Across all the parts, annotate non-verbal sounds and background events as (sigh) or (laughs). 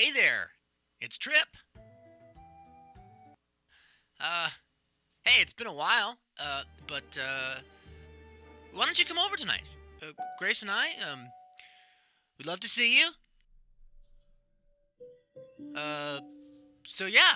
Hey there, it's Trip. Uh, hey, it's been a while. Uh, but uh, why don't you come over tonight? Uh, Grace and I, um, we'd love to see you. Uh, so yeah,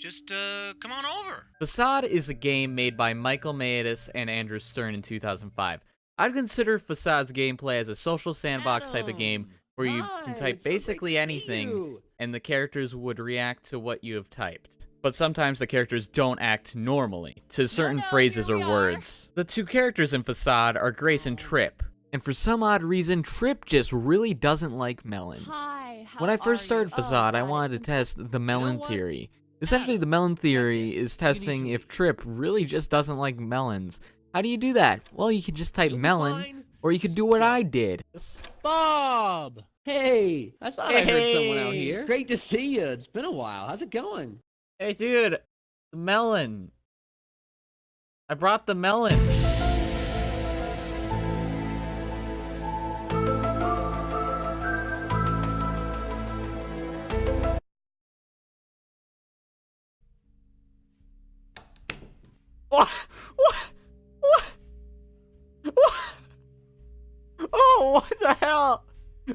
just uh, come on over. Facade is a game made by Michael Mateas and Andrew Stern in 2005. I'd consider Facade's gameplay as a social sandbox type of game where you can type basically anything and the characters would react to what you have typed. But sometimes the characters don't act normally to certain no, phrases or are. words. The two characters in Facade are Grace and Trip. And for some odd reason, Trip just really doesn't like melons. Hi. When I first started you? Oh, Facade, I wanted to test the melon what? theory. Essentially, the melon theory is testing if Trip really just doesn't like melons. How do you do that? Well, you can just type You'll melon, or you could do what I did. Bob! Hey, I thought I heard someone out here. Great to see you. It's been a while. How's it going? Hey, dude, melon. I brought the melon. What?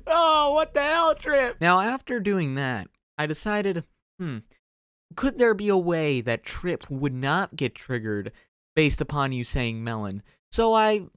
Oh, what the hell, Trip? Now, after doing that, I decided, hmm, could there be a way that Trip would not get triggered based upon you saying melon? So I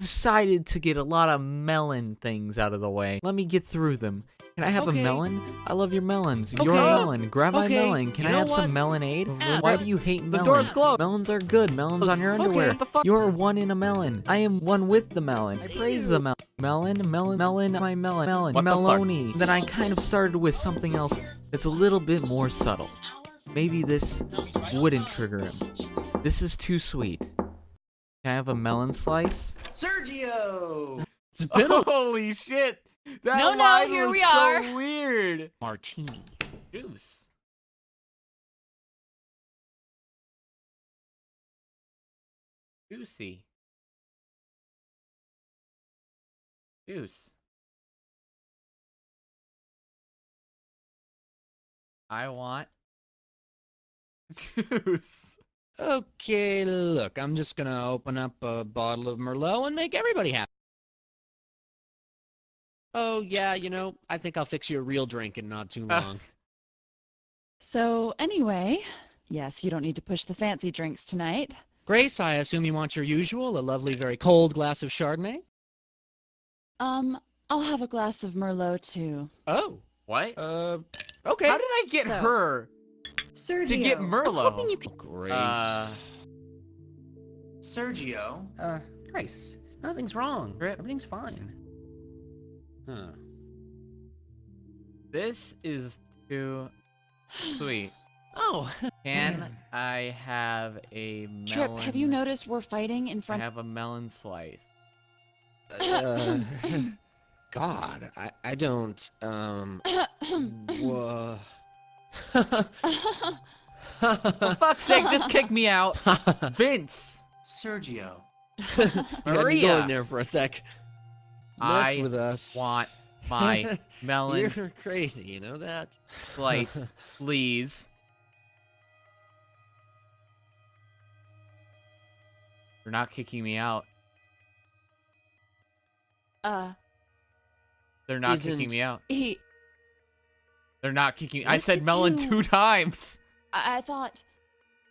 decided to get a lot of melon things out of the way. Let me get through them. Can I have Okay. a melon? I love your melons. You're a melon. Grab my Okay. melon. Can You I have what? some melonade? Ah, Why do you hate melons? the melons? door's closed. Melons are good. Melons on your Okay, underwear. what the fuck? You're one in a melon. I am one with the melon. I praise the melon. Melon, melon, melon, my melon, melon, What the melony. Then I kind of started with something else that's a little bit more subtle. Maybe this wouldn't trigger him. This is too sweet. Can I have a melon slice? Sergio! It's been a Holy shit! That No, no, here was we so are. weird. martini. Juice. Juicy. Juice. I want juice. Okay, look, I'm just gonna open up a bottle of Merlot and make everybody happy. Oh, yeah, you know, I think I'll fix you a real drink in not too Uh. long. So anyway, yes, you don't need to push the fancy drinks tonight. Grace, I assume you want your usual, a lovely, very cold glass of Chardonnay? Um, I'll have a glass of Merlot too. Oh, What? uh, okay. How did I get So- her? Sergio, to get Merlot? I'm Merlot. hoping you can- Grace. Uh, Sergio? Uh, Grace, nothing's wrong. Everything's fine. Huh. this is too sweet. (gasps) Oh, Can (laughs) I have a melon? Trip, have you noticed we're fighting in front- I have a melon slice. uh, (coughs) (laughs) God, I, I don't, um, (coughs) wha- (laughs) For fuck's sake, just kick me out. Vince! Sergio. You had me Maria! going there for a sec. Mess I with us. want (laughs) my melon You're crazy, you know that? slice, (laughs) please. You're not kicking me out. uh, They're not kicking me out. he, They're not kicking. I said melon you. two times. I, I thought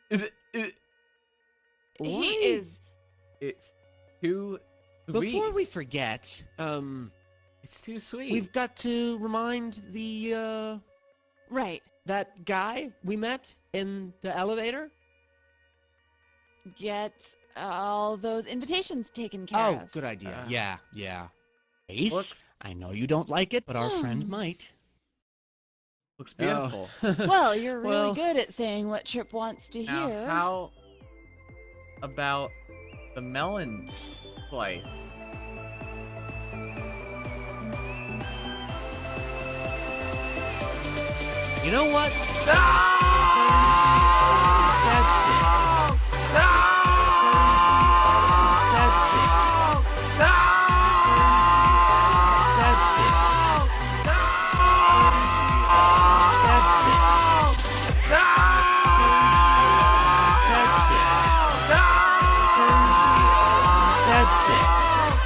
Is it? Is it he is. it's too sweet. Before we forget, um, It's too sweet. we've got to remind the, uh, Right. that guy we met in the elevator? Get all those invitations taken care Oh, of. Oh, good idea. Uh, yeah, yeah. Ace, looks- I know you don't like it, but our friend Hmm. might. Looks beautiful. Oh. (laughs) Well, you're really Well- good at saying what Trip wants to Now, hear. how about the melon slice? you know what? That's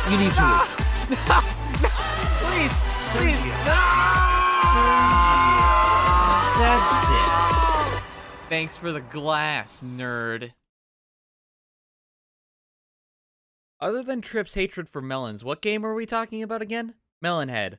You need to leave. No, no, please, please, no! That's it. Thanks for the glass, nerd. Other than Trip's hatred for melons, what game are we talking about again? Melonhead.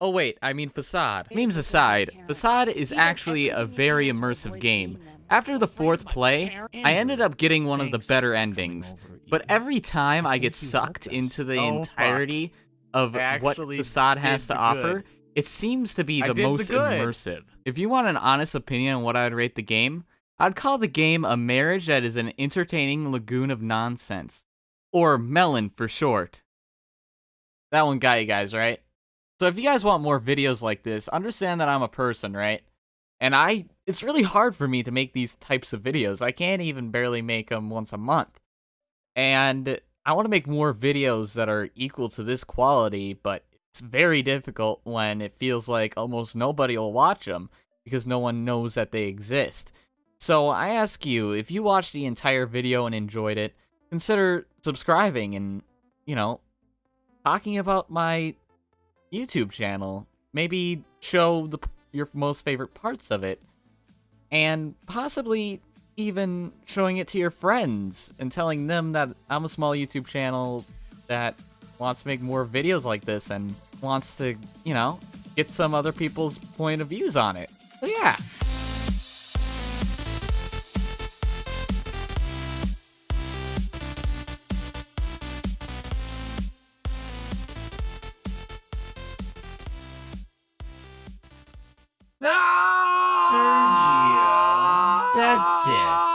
Oh wait, I mean Facade. Memes aside, Facade is actually a very immersive game. After the fourth play, I ended up getting one of the better endings, but every time I get sucked into the Oh, entirety of what Facade has to offer, good. it seems to be the did the most immersive. If you want an honest opinion on what I'd rate the game, I'd call the game a marriage that is an entertaining lagoon of nonsense. Or melon for short. That one got you guys, right? So if you guys want more videos like this, understand that I'm a person, right? And I it's really hard for me to make these types of videos. I can't even barely make them once a month. And I want to make more videos that are equal to this quality, but it's very difficult when it feels like almost nobody will watch them because no one knows that they exist. So I ask you, if you watched the entire video and enjoyed it, consider subscribing and, you know, talking about my YouTube channel. Maybe show the your most favorite parts of it and possibly even showing it to your friends and telling them that I'm a small YouTube channel that wants to make more videos like this and wants to, you know, get some other people's point of views on it. So yeah. Sergio. That's it.